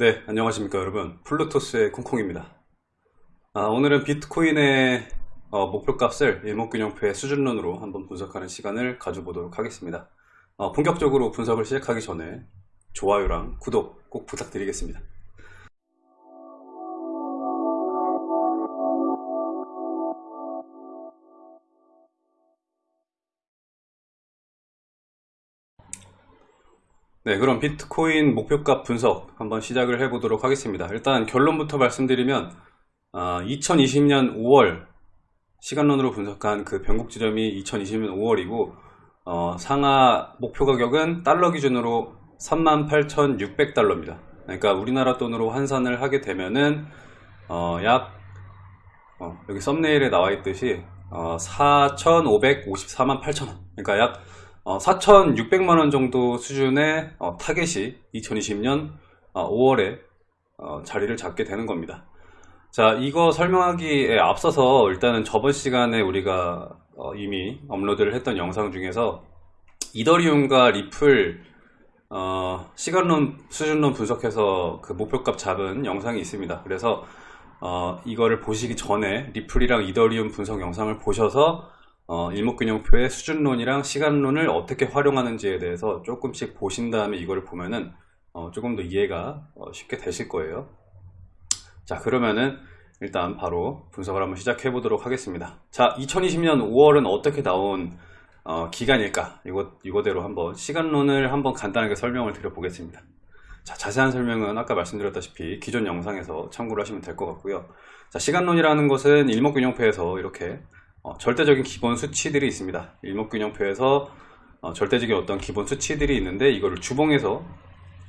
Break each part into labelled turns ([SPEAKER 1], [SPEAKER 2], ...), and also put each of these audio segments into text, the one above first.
[SPEAKER 1] 네, 안녕하십니까 여러분. 플루토스의 콩콩입니다. 아, 오늘은 비트코인의 어, 목표값을 일목균형표의 수준론으로 한번 분석하는 시간을 가져보도록 하겠습니다. 어, 본격적으로 분석을 시작하기 전에 좋아요랑 구독 꼭 부탁드리겠습니다. 네, 그럼 비트코인 목표값 분석 한번 시작을 해보도록 하겠습니다. 일단 결론부터 말씀드리면 아, 2020년 5월 시간론으로 분석한 그 변곡 지점이 2020년 5월이고 어, 상하 목표 가격은 달러 기준으로 38,600달러입니다. 그러니까 우리나라 돈으로 환산을 하게 되면은 어, 약 어, 여기 썸네일에 나와 있듯이 4,554만 8천원 그러니까 약 4,600만원 어, 정도 수준의 어, 타겟이 2020년 5월에 어, 자리를 잡게 되는 겁니다. 자, 이거 설명하기에 앞서서 일단은 저번 시간에 우리가 이미 업로드를 했던 영상 중에서 이더리움과 리플 어, 시간론 수준론 분석해서 그 목표값 잡은 영상이 있습니다. 그래서 어, 이거를 보시기 전에 리플이랑 이더리움 분석 영상을 보셔서 어, 일목균형표의 수준론이랑 시간론을 어떻게 활용하는지에 대해서 조금씩 보신 다음에 이걸 보면은 어, 조금 더 이해가 어, 쉽게 되실 거예요. 자 그러면은 일단 바로 분석을 한번 시작해 보도록 하겠습니다. 자 2020년 5월은 어떻게 나온 어, 기간일까 이거, 이거대로 한번 시간론을 한번 간단하게 설명을 드려 보겠습니다. 자, 자세한 설명은 아까 말씀드렸다시피 기존 영상에서 참고를 하시면 될 것 같고요. 자, 시간론이라는 것은 일목균형표에서 이렇게 어, 절대적인 기본 수치들이 있습니다. 일목균형표에서 어, 절대적인 어떤 기본 수치들이 있는데 이거를 주봉에서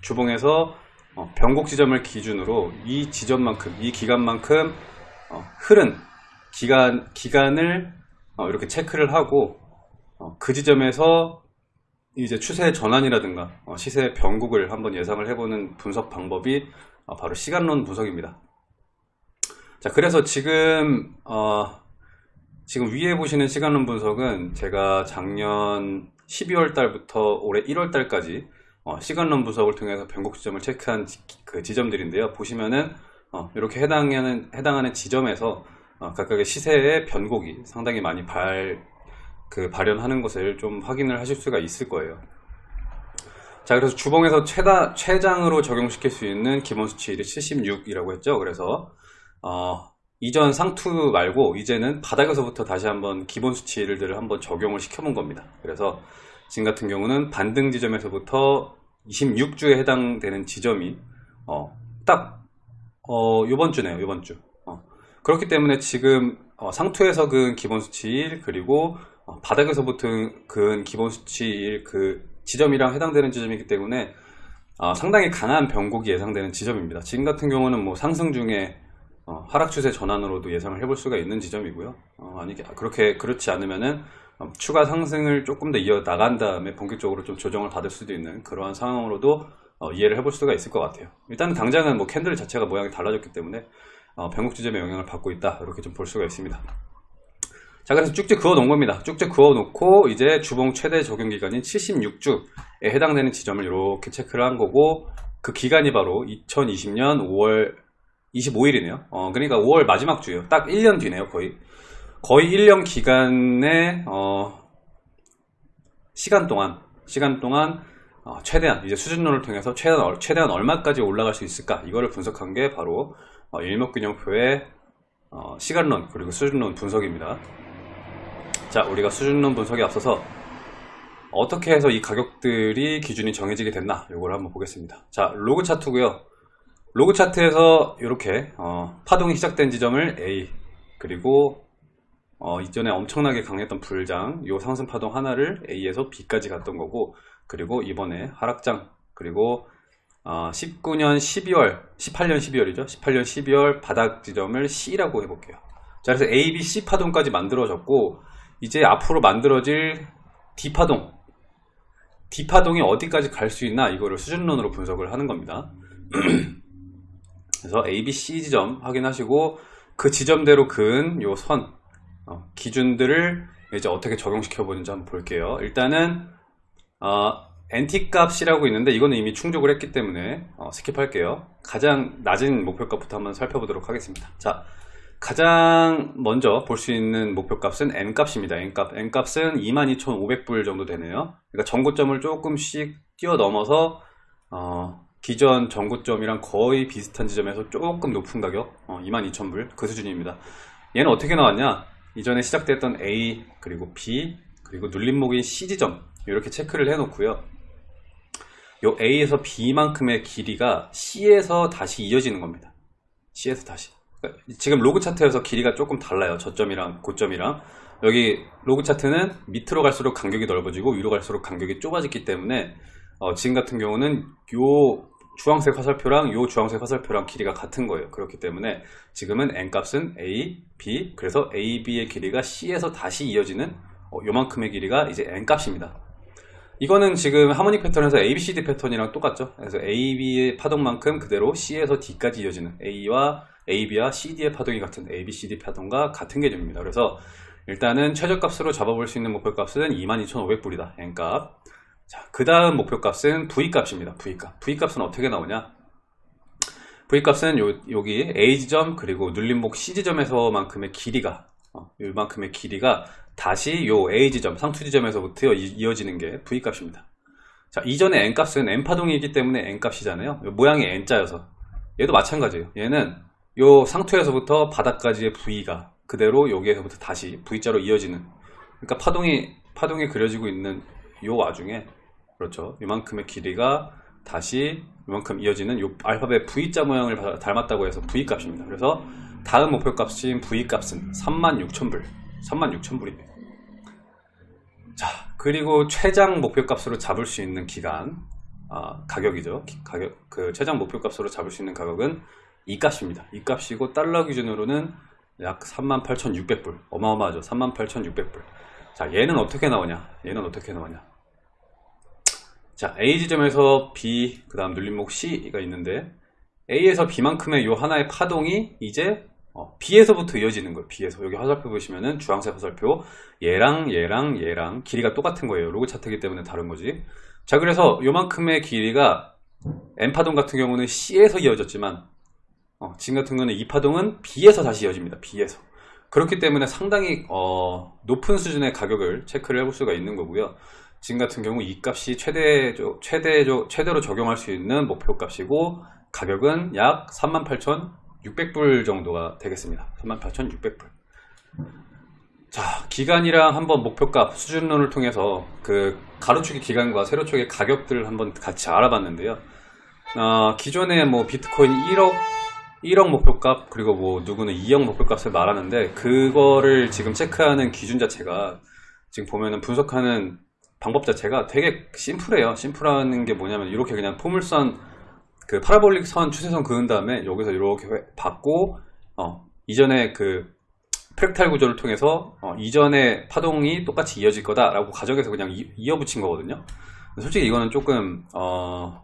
[SPEAKER 1] 주봉에서 어, 변곡 지점을 기준으로 이 지점만큼 이 기간만큼 어, 흐른 기간 기간을 어, 이렇게 체크를 하고 어, 그 지점에서 이제 추세 전환이라든가 시세 변곡을 한번 예상을 해보는 분석 방법이 바로 시간론 분석입니다. 자 그래서 지금 지금 위에 보시는 시간론 분석은 제가 작년 12월 달부터 올해 1월 달까지 어, 시간론 분석을 통해서 변곡 지점을 체크한 지, 그 지점들인데요. 보시면은 어, 이렇게 해당하는 해당하는 지점에서 어, 각각의 시세의 변곡이 상당히 많이 발, 그 발현하는 것을 좀 확인을 하실 수가 있을 거예요. 자, 그래서 주봉에서 최다, 최장으로 적용시킬 수 있는 기본 수치일이 76이라고 했죠. 그래서, 어, 이전 상투 말고 이제는 바닥에서부터 다시 한번 기본 수치를 한번 적용을 시켜본 겁니다. 그래서 지금 같은 경우는 반등 지점에서부터 26주에 해당되는 지점이 어, 딱 어, 이번 주네요. 이번 주. 어, 그렇기 때문에 지금 어, 상투에서 근 기본 수치일 그리고 어, 바닥에서부터 근 기본 수치일 그 지점이랑 해당되는 지점이기 때문에 어, 상당히 강한 변곡이 예상되는 지점입니다. 지금 같은 경우는 뭐 상승 중에 어, 하락 추세 전환으로도 예상을 해볼 수가 있는 지점이고요. 어, 아니 그렇게 그렇지 않으면은 어, 추가 상승을 조금 더 이어 나간 다음에 본격적으로 좀 조정을 받을 수도 있는 그러한 상황으로도 어, 이해를 해볼 수가 있을 것 같아요. 일단 당장은 뭐 캔들 자체가 모양이 달라졌기 때문에 어, 변곡 지점의 영향을 받고 있다 이렇게 좀 볼 수가 있습니다. 자 그래서 쭉쭉 그어 놓은 겁니다. 쭉쭉 그어 놓고 이제 주봉 최대 적용 기간인 76주에 해당되는 지점을 이렇게 체크를 한 거고 그 기간이 바로 2020년 5월 25일이네요. 어, 그러니까 5월 마지막 주요. 딱 1년 뒤네요, 거의. 거의 1년 기간의 어, 시간 동안 시간 동안 어, 최대한 이제 수준론을 통해서 최대한, 최대한 얼마까지 올라갈 수 있을까 이거를 분석한 게 바로 어, 일목균형표의 어, 시간론 그리고 수준론 분석입니다. 자, 우리가 수준론 분석에 앞서서 어떻게 해서 이 가격들이 기준이 정해지게 됐나 이걸 한번 보겠습니다. 자, 로그 차트고요. 로그 차트에서 이렇게 어, 파동이 시작된 지점을 A 그리고 어, 이전에 엄청나게 강했던 불장 이 상승 파동 하나를 A에서 B까지 갔던 거고 그리고 이번에 하락장 그리고 어, 19년 12월 18년 12월이죠? 18년 12월 바닥 지점을 C라고 해볼게요. 자 그래서 A, B, C 파동까지 만들어졌고 이제 앞으로 만들어질 D 파동. D 파동이 어디까지 갈 수 있나 이거를 수준론으로 분석을 하는 겁니다 그래서 A, B, C 지점 확인하시고 그 지점대로 그은 요선 어, 기준들을 이제 어떻게 적용시켜 보는지 한번 볼게요. 일단은 어, NT 값이라고 있는데 이거는 이미 충족을 했기 때문에 어, 스킵할게요. 가장 낮은 목표값부터 한번 살펴보도록 하겠습니다. 자, 가장 먼저 볼 수 있는 목표값은 N값입니다. N값. N값은 22,500불 정도 되네요. 그러니까 전고점을 조금씩 뛰어넘어서 어, 기존 전고점이랑 거의 비슷한 지점에서 조금 높은 가격 어, 22,000불 그 수준입니다. 얘는 어떻게 나왔냐? 이전에 시작됐던 A 그리고 B 그리고 눌림목인 C 지점 이렇게 체크를 해 놓고요. 요 A에서 B만큼의 길이가 C에서 다시 이어지는 겁니다. C에서 다시. 그러니까 지금 로그 차트에서 길이가 조금 달라요. 저점이랑 고점이랑. 여기 로그 차트는 밑으로 갈수록 간격이 넓어지고 위로 갈수록 간격이 좁아지기 때문에 어, 지금 같은 경우는 요 주황색 화살표랑 요 주황색 화살표랑 길이가 같은 거예요. 그렇기 때문에 지금은 N값은 A, B 그래서 A, B의 길이가 C에서 다시 이어지는 어, 요만큼의 길이가 이제 N값입니다. 이거는 지금 하모닉 패턴에서 ABCD 패턴이랑 똑같죠. 그래서 AB의 파동만큼 그대로 C에서 D까지 이어지는 A와 AB와 CD의 파동이 같은 ABCD 파동과 같은 개념입니다. 그래서 일단은 최저값으로 잡아볼 수 있는 목표값은 22,500불이다. N값. 자, 그 다음 목표값은 V값입니다. V값. V값은 어떻게 나오냐? V값은 요, 여기 A 지점 그리고 눌림목 C 지점에서만큼의 길이가 어, 이만큼의 길이가 다시 요 A 지점, 상투 지점에서부터 이- 이어지는 게 V 값입니다. 자, 이전에 N 값은 N 파동이기 때문에 N 값이잖아요. 요 모양이 N자여서. 얘도 마찬가지예요. 얘는 요 상투에서부터 바닥까지의 V가 그대로 여기에서부터 다시 V자로 이어지는. 그러니까 파동이 파동이 그려지고 있는 요 와중에 그렇죠. 이만큼의 길이가 다시 이만큼 이어지는 요 알파벳 V자 모양을 바- 닮았다고 해서 V 값입니다. 그래서 다음 목표 값인 V 값은 36,000불. 36,000불입니다. 자, 그리고 최장 목표 값으로 잡을 수 있는 기간, 아, 가격이죠. 기- 가격, 그 최장 목표 값으로 잡을 수 있는 가격은 이 값입니다. 이 값이고 달러 기준으로는 약 38,600불. 어마어마하죠. 38,600불. 자, 얘는 어떻게 나오냐? 얘는 어떻게 나오냐? 자, A 지점에서 B, 그 다음 눌림목 C가 있는데, A에서 B만큼의 요 하나의 파동이 이제 어, B에서부터 이어지는 거예요. B에서. 여기 화살표 보시면은 주황색 화살표. 얘랑 얘랑 얘랑 길이가 똑같은 거예요. 로그 차트이기 때문에 다른 거지. 자, 그래서 요만큼의 길이가 N 파동 같은 경우는 C에서 이어졌지만, 어, 지금 같은 경우는 이 파동은 B에서 다시 이어집니다. B에서. 그렇기 때문에 상당히 어, 높은 수준의 가격을 체크를 해볼 수가 있는 거고요. 지금 같은 경우 이 값이 최대, 최대, 최대로 적용할 수 있는 목표 값이고 가격은 약 38,600불 정도가 되겠습니다. 38,600불. 자, 기간이랑 한번 목표값 수준론을 통해서 그 가로축의 기간과 세로축의 가격들을 한번 같이 알아봤는데요. 어, 기존에 뭐 비트코인 1억 1억 목표값 그리고 뭐 누구는 2억 목표값을 말하는데 그거를 지금 체크하는 기준 자체가 지금 보면은 분석하는 방법 자체가 되게 심플해요. 심플한 게 뭐냐면 이렇게 그냥 포물선 그 파라볼릭 선 추세선 그은 다음에 여기서 이렇게 회- 받고 어, 이전에 그 프랙탈 구조를 통해서 어, 이전의 파동이 똑같이 이어질 거다 라고 가정해서 그냥 이, 이어붙인 거거든요. 솔직히 이거는 조금 어,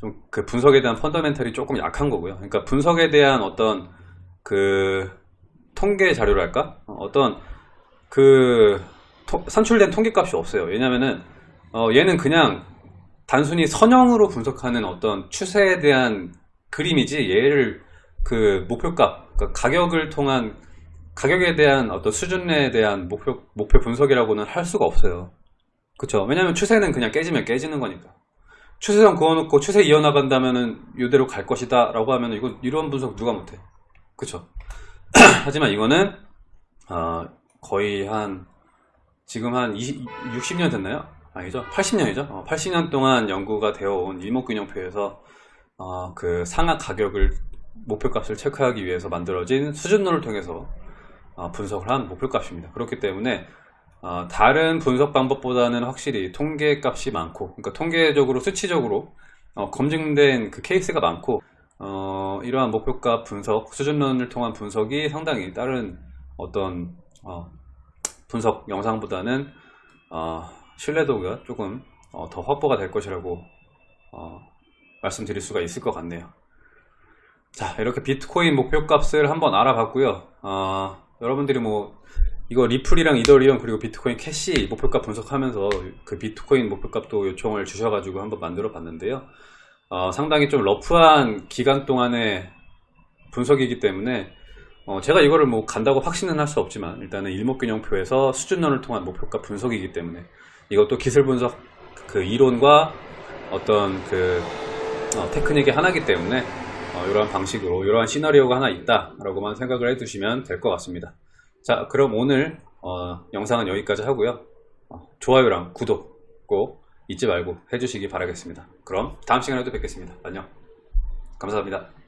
[SPEAKER 1] 좀 그 분석에 대한 펀더멘탈이 조금 약한 거고요. 그러니까 분석에 대한 어떤 그 통계 자료랄까? 어, 어떤 그 토- 산출된 통계값이 없어요. 왜냐면은 어, 얘는 그냥 단순히 선형으로 분석하는 어떤 추세에 대한 그림이지 얘를 그 목표값, 그러니까 가격을 통한 가격에 대한 어떤 수준에 대한 목표 목표 분석이라고는 할 수가 없어요. 그쵸? 왜냐면 추세는 그냥 깨지면 깨지는 거니까. 추세선 그어놓고 추세 이어나간다면은 이대로 갈 것이다 라고 하면 이거 이런 분석 누가 못해 그쵸 하지만 이거는 어, 거의 한 지금 한 20, 60년 됐나요? 아니죠? 80년이죠? 80년 동안 연구가 되어온 일목균형표에서 어, 그 상하 가격을 목표값을 체크하기 위해서 만들어진 수준론을 통해서 어, 분석을 한 목표값입니다. 그렇기 때문에 어, 다른 분석 방법보다는 확실히 통계 값이 많고, 그러니까 통계적으로 수치적으로 어, 검증된 그 케이스가 많고, 어, 이러한 목표값 분석, 수준론을 통한 분석이 상당히 다른 어떤 어, 분석 영상보다는 어, 신뢰도가 조금 어, 더 확보가 될 것이라고 어, 말씀드릴 수가 있을 것 같네요. 자, 이렇게 비트코인 목표값을 한번 알아봤고요. 어, 여러분들이 뭐 이거 리플이랑 이더리움 그리고 비트코인 캐시 목표값 분석하면서 그 비트코인 목표값도 요청을 주셔가지고 한번 만들어 봤는데요. 어, 상당히 좀 rough한 기간 동안의 분석이기 때문에 어, 제가 이거를 뭐 간다고 확신은 할 수 없지만 일단은 일목균형표에서 수준론을 통한 목표값 분석이기 때문에 이것도 기술 분석 그 이론과 어떤 그 어, 테크닉의 하나이기 때문에 어, 이러한 방식으로 이러한 시나리오가 하나 있다라고만 생각을 해두시면 될 것 같습니다. 자, 그럼 오늘 어, 영상은 여기까지 하고요. 어, 좋아요랑 구독 꼭 잊지 말고 해주시기 바라겠습니다. 그럼 다음 시간에도 뵙겠습니다. 안녕. 감사합니다.